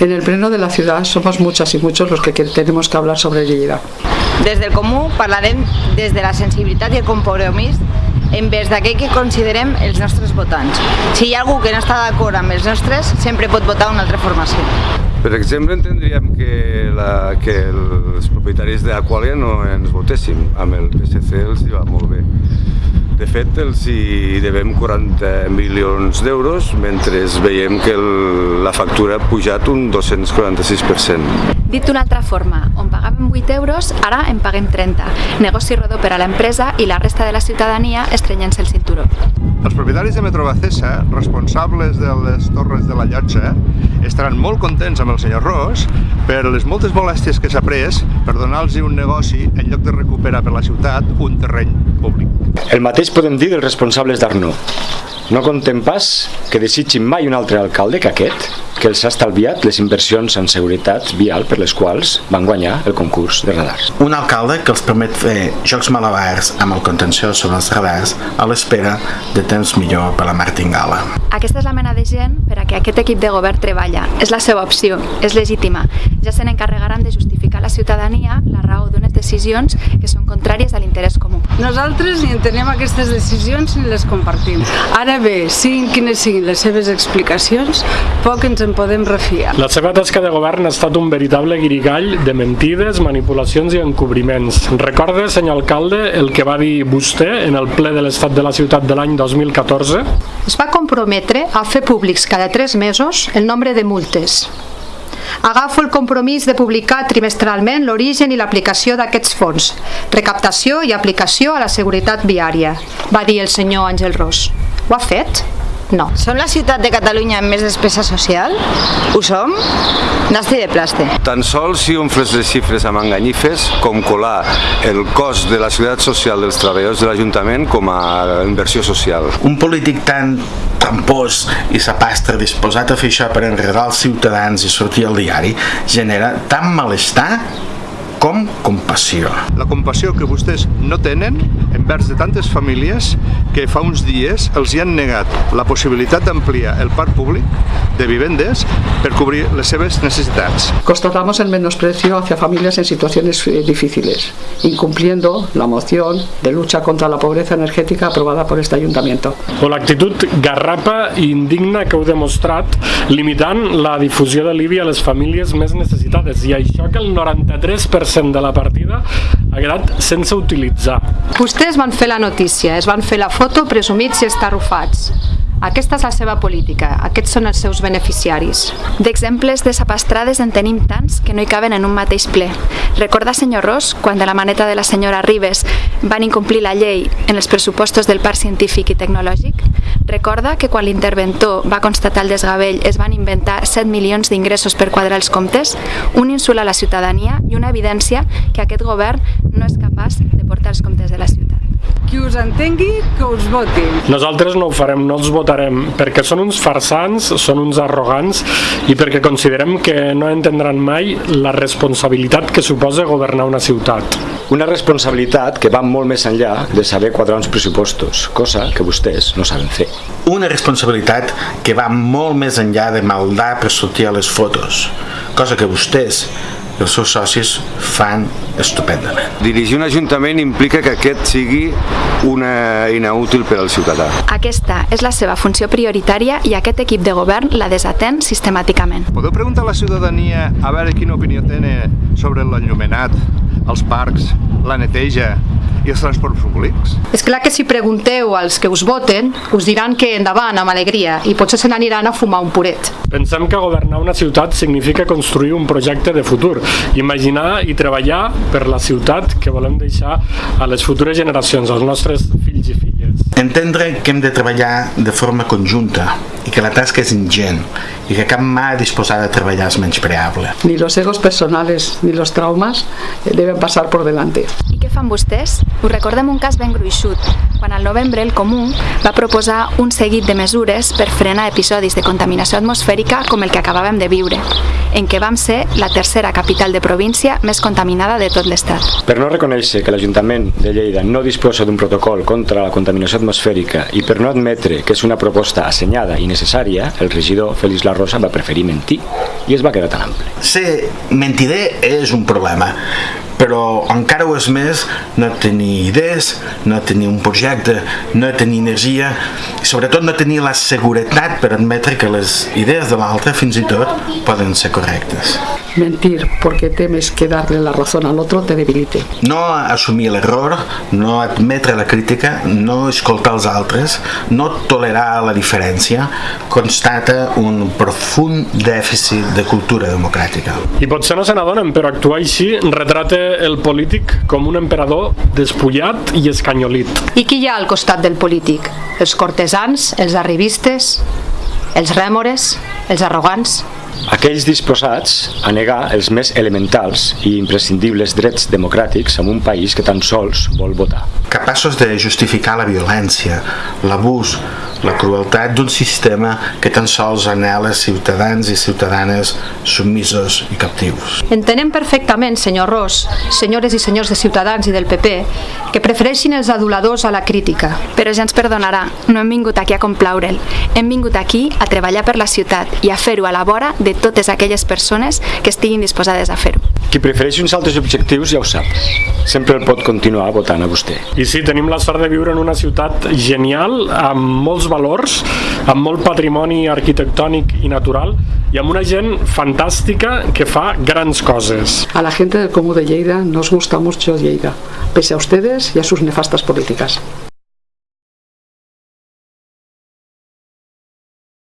En el pleno de la ciudad somos muchas y muchos los que tenemos que hablar sobre Lleida. Des del Comú parlarem des de la sensibilitat i el compromís envers d'aquell que considerem els nostres votants. Si hi ha algú que no està d'acord amb els nostres, sempre pot votar una altra formació. Per exemple, entendríem que, la, que els propietaris d'Aqualia no ens votéssim. Amb el PSC els hi va molt bé. De fet, els hi devem 40 milions d'euros, mentre veiem que el, la factura ha pujat un 246%. Dit d'una altra forma, on pagàvem 8 euros, ara en paguem 30. Negoci rodó per a l'empresa i la resta de la ciutadania estrenyent-se el cinturó. Els propietaris de Metro Bacesa, responsables de les torres de la llotja, estaran molt contents amb el senyor Ros per les moltes molèsties que s'ha pres per donar-los un negoci en lloc de recuperar per la ciutat un terreny públic. El mateix podem dir dels responsables d'Arnaud. No contem pas que desitgin mai un altre alcalde que aquest, que els ha estalviat les inversions en seguretat vial per les quals van guanyar el concurs de radars. Un alcalde que els permet fer jocs malabars amb el contenció sobre els radars a l'espera de temps millor per la martingala. Aquesta és la mena de gent per a què aquest equip de govern treballa. És la seva opció, és legítima. Ja se n'encarregaran de justificar a la ciutadania la raó d'unes decisions que són contràries a l'interès comú. Nosaltres ni entenem aquestes decisions ni les compartim. Ara bé, siguin quines siguin les seves explicacions, poc ens en podem refiar. La seva tasca de govern ha estat un veritable guirigall de mentides, manipulacions i encobriments. Recorde, senyor alcalde, el que va dir vostè en el ple de l'Estat de la Ciutat de l'any 2014? Es va comprometre a fer públics cada tres mesos el nombre de multes, Agafo el compromís de publicar trimestralment l'origen i l'aplicació d'aquests fons, recaptació i aplicació a la seguretat viària, va dir el senyor Àngel Ros. Ho ha fet? No. Som la ciutat de Catalunya amb més despesa social? Ho som? Nasti de plaste. Tan sols si omfles les xifres amb enganyifes, com colar el cost de la seguretat social dels treballadors de l'Ajuntament com a inversió social. Un polític tan trampós i sapastre disposat a fer això per enredar els ciutadans i sortir al diari genera tant malestar com compassió. La compassió que vostès no tenen envers de tantes famílies que fa uns dies els hi han negat la possibilitat d'ampliar el parc públic de vivendes per cobrir les seves necessitats. Constatamos el menosprecio hacia familias en situaciones eh, difíciles, incumpliendo la moción de lucha contra la pobreza energética aprobada por este ayuntamiento. O l'actitud garrapa i indigna que heu demostrat limitant la difusió de l'IBI a les famílies més necessitades i això que el 93% 100% de la partida ha quedat sense utilitzar. Vostès van fer la notícia, es van fer la foto presumits i estarrufats. Aquesta és la seva política, aquests són els seus beneficiaris. D'exemples de sapastrades en tenim tants que no hi caben en un mateix ple. Recorda, senyor Ros, quan de la maneta de la senyora Ribes van incomplir la llei en els pressupostos del Parc Científic i Tecnològic? Recorda que quan l'interventor va constatar el desgavell es van inventar 7 milions d'ingressos per quadrar els comptes? Un insult a la ciutadania i una evidència que aquest govern no és capaç de portar els comptes de la ciutat. Qui us entengui, que us voti. Nosaltres no ho farem, no els votarem, perquè són uns farsants, són uns arrogants i perquè considerem que no entendran mai la responsabilitat que suposa governar una ciutat. Una responsabilitat que va molt més enllà de saber quadrar uns pressupostos, cosa que vostès no saben fer. Una responsabilitat que va molt més enllà de maldar per sortir a les fotos, cosa que vostès i els seus socis fan estupendament. Dirigir un ajuntament implica que aquest sigui una eina útil per al ciutadà. Aquesta és la seva funció prioritària i aquest equip de govern la desatén sistemàticament. Podeu preguntar a la ciutadania a veure quina opinió tenen sobre l'enllumenat, els parcs, la neteja, i els transports públics? És clar que si pregunteu als que us voten, us diran que endavant, amb alegria, i potser se n'aniran a fumar un puret. Pensem que governar una ciutat significa construir un projecte de futur, imaginar i treballar per la ciutat que volem deixar a les futures generacions, als nostres fills i filles. Entendre que hem de treballar de forma conjunta i que la tasca és ingent i que cap mà disposada a treballar és menyspreable. Ni los egos personales ni los traumas deben pasar por delante. Fan vostès? Us recordem un cas ben gruixut, quan al novembre el Comú va proposar un seguit de mesures per frenar episodis de contaminació atmosfèrica com el que acabàvem de viure. en què vam ser la tercera capital de província més contaminada de tot l'Estat. Per no reconèixer que l'Ajuntament de Lleida no disposa d'un protocol contra la contaminació atmosfèrica i per no admetre que és una proposta assenyada i necessària, el regidor Félix La Rosa va preferir mentir i es va quedar tan ample. Ser mentider és un problema, però encara ho és més no tenir idees, no tenir un projecte, no tenir energia i sobretot no tenir la seguretat per admetre que les idees de l'altre fins i tot poden ser correctes. Mentir porque temes que darle la razón al otro te debilite. No assumir l'error, no admetre la crítica, no escoltar els altres, no tolerar la diferència, constata un profund dèficit de cultura democràtica. I potser no se n'adonen, però actuar així retrata el polític com un emperador despullat i escanyolit. I qui hi ha al costat del polític? Els cortesans, els arribistes, els rèmores, els arrogants? Aquells disposats a negar els més elementals i imprescindibles drets democràtics en un país que tan sols vol votar. Capaços de justificar la violència, l'abús, la crueltat d'un sistema que tan sols anela ciutadans i ciutadanes submisos i captius. Entenem perfectament, senyor Ros, senyores i senyors de Ciutadans i del PP, que prefereixin els aduladors a la crítica. Però ja ens perdonarà, no hem vingut aquí a complaure'l. Hem vingut aquí a treballar per la ciutat i a fer-ho a la vora de totes aquelles persones que estiguin disposades a fer-ho. Qui prefereixi uns altres objectius ja ho sap. Sempre el pot continuar votant a vostè. I sí, tenim la sort de viure en una ciutat genial, amb molts valors, amb molt patrimoni arquitectònic i natural, y amb una gent fantàstica que fa grans coses. A la gente del Comú de Lleida nos gusta mucho Lleida, pese a ustedes y a sus nefastas políticas.